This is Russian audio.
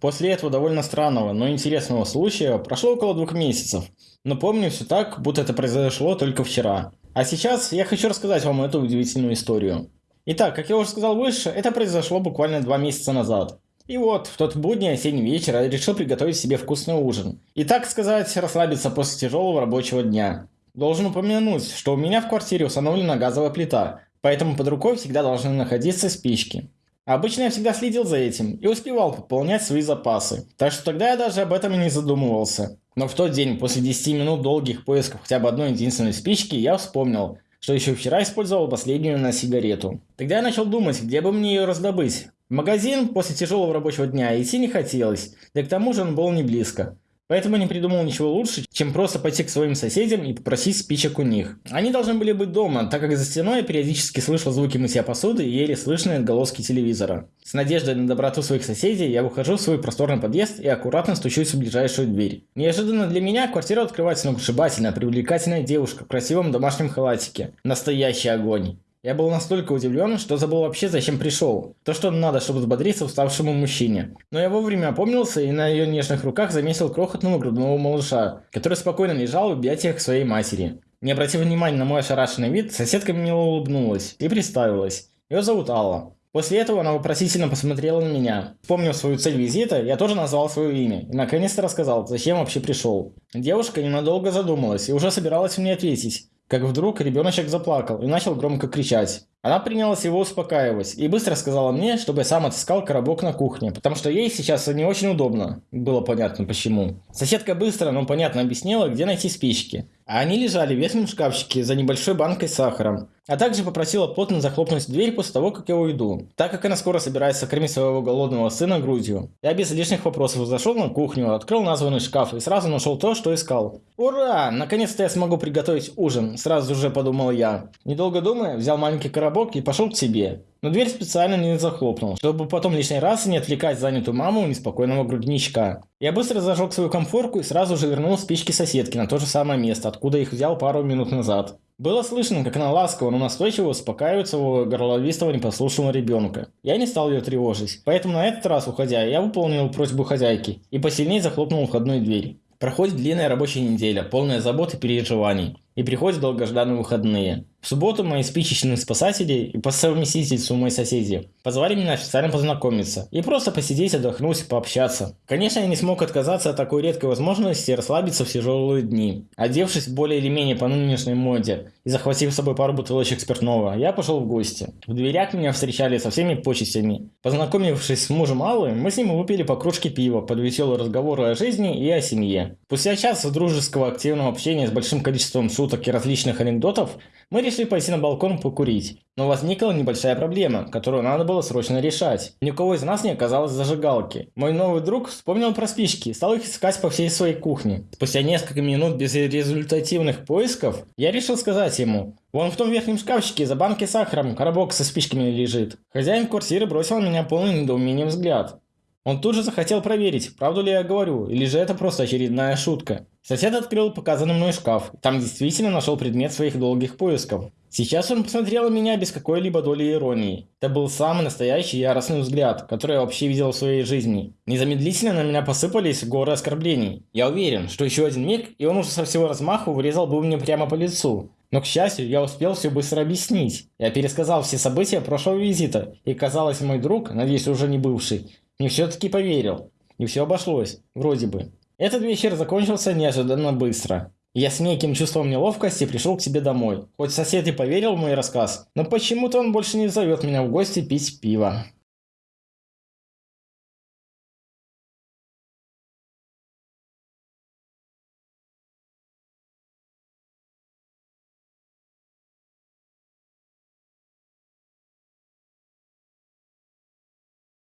После этого довольно странного, но интересного случая прошло около двух месяцев, но помню все так, будто это произошло только вчера. А сейчас я хочу рассказать вам эту удивительную историю. Итак, как я уже сказал выше, это произошло буквально два месяца назад. И вот, в тот будний осенний вечер я решил приготовить себе вкусный ужин. И так сказать, расслабиться после тяжелого рабочего дня. Должен упомянуть, что у меня в квартире установлена газовая плита, поэтому под рукой всегда должны находиться спички. Обычно я всегда следил за этим и успевал пополнять свои запасы, так что тогда я даже об этом и не задумывался. Но в тот день, после 10 минут долгих поисков хотя бы одной единственной спички, я вспомнил, что еще вчера использовал последнюю на сигарету. Тогда я начал думать, где бы мне ее раздобыть. В магазин после тяжелого рабочего дня идти не хотелось, да к тому же он был не близко. Поэтому не придумал ничего лучше, чем просто пойти к своим соседям и попросить спичек у них. Они должны были быть дома, так как за стеной я периодически слышал звуки мытья посуды и еле слышные отголоски телевизора. С надеждой на доброту своих соседей я выхожу в свой просторный подъезд и аккуратно стучусь в ближайшую дверь. Неожиданно для меня квартира открывается сногсшибательная, привлекательная девушка в красивом домашнем халатике. Настоящий огонь. Я был настолько удивлен, что забыл вообще, зачем пришел. То, что надо, чтобы взбодриться уставшему мужчине. Но я вовремя опомнился и на ее нежных руках заметил крохотного грудного малыша, который спокойно лежал в объятиях своей матери. Не обратив внимания на мой ошарашенный вид, соседка мило улыбнулась и представилась. Ее зовут Алла. После этого она вопросительно посмотрела на меня. Вспомнив свою цель визита, я тоже назвал свое имя и наконец-то рассказал, зачем вообще пришел. Девушка ненадолго задумалась и уже собиралась мне ответить как вдруг ребеночек заплакал и начал громко кричать. Она принялась его успокаивать и быстро сказала мне, чтобы я сам отыскал коробок на кухне, потому что ей сейчас не очень удобно. Было понятно почему. Соседка быстро, но понятно объяснила, где найти спички. А они лежали в верхнем шкафчике за небольшой банкой с сахаром. А также попросила плотно захлопнуть дверь после того, как я уйду, так как она скоро собирается кормить своего голодного сына грудью. Я без лишних вопросов зашел на кухню, открыл названный шкаф и сразу нашел то, что искал. Ура! Наконец-то я смогу приготовить ужин, сразу же подумал я. Недолго думая, взял маленький коробок и пошел к себе. Но дверь специально не захлопнул, чтобы потом лишний раз не отвлекать занятую маму неспокойного грудничка. Я быстро зажег свою комфорку и сразу же вернул спички соседки на то же самое место, откуда их взял пару минут назад. Было слышно, как она ласково, но настойчиво успокаивает своего горловистого непослушного ребенка. Я не стал ее тревожить, поэтому на этот раз, уходя, я выполнил просьбу хозяйки и посильнее захлопнул входную дверь. Проходит длинная рабочая неделя, полная забот и переживаний и приходят долгожданные выходные. В субботу мои спичечные спасатели и по совместительству мои соседи позвали меня официально познакомиться и просто посидеть, отдохнуть, пообщаться. Конечно, я не смог отказаться от такой редкой возможности расслабиться в тяжелые дни. Одевшись более или менее по нынешней моде и захватив с собой пару бутылочек спиртного, я пошел в гости. В дверях меня встречали со всеми почестями. Познакомившись с мужем Аллы, мы с ним выпили по кружке пива под веселые разговоры о жизни и о семье. Спустя час дружеского активного общения с большим количеством шуток и различных анекдотов, мы решили пойти на балкон покурить. Но возникла небольшая проблема, которую надо было срочно решать. Ни у кого из нас не оказалось зажигалки. Мой новый друг вспомнил про спички и стал их искать по всей своей кухне. Спустя несколько минут безрезультативных поисков, я решил сказать ему, Вон в том верхнем шкафчике за банкой с сахаром коробок со спичками лежит. Хозяин квартиры бросил на меня полный недоумения взгляд. Он тут же захотел проверить, правду ли я говорю, или же это просто очередная шутка. Сосед открыл показанный мной шкаф. Там действительно нашел предмет своих долгих поисков. Сейчас он посмотрел на меня без какой-либо доли иронии. Это был самый настоящий яростный взгляд, который я вообще видел в своей жизни. Незамедлительно на меня посыпались горы оскорблений. Я уверен, что еще один миг, и он уже со всего размаху врезал бы мне прямо по лицу. Но, к счастью, я успел все быстро объяснить. Я пересказал все события прошлого визита, и казалось, мой друг, надеюсь, уже не бывший, мне все-таки поверил. И все обошлось, вроде бы. Этот вечер закончился неожиданно быстро. Я с неким чувством неловкости пришел к себе домой. Хоть сосед и поверил в мой рассказ, но почему-то он больше не зовет меня в гости пить пиво.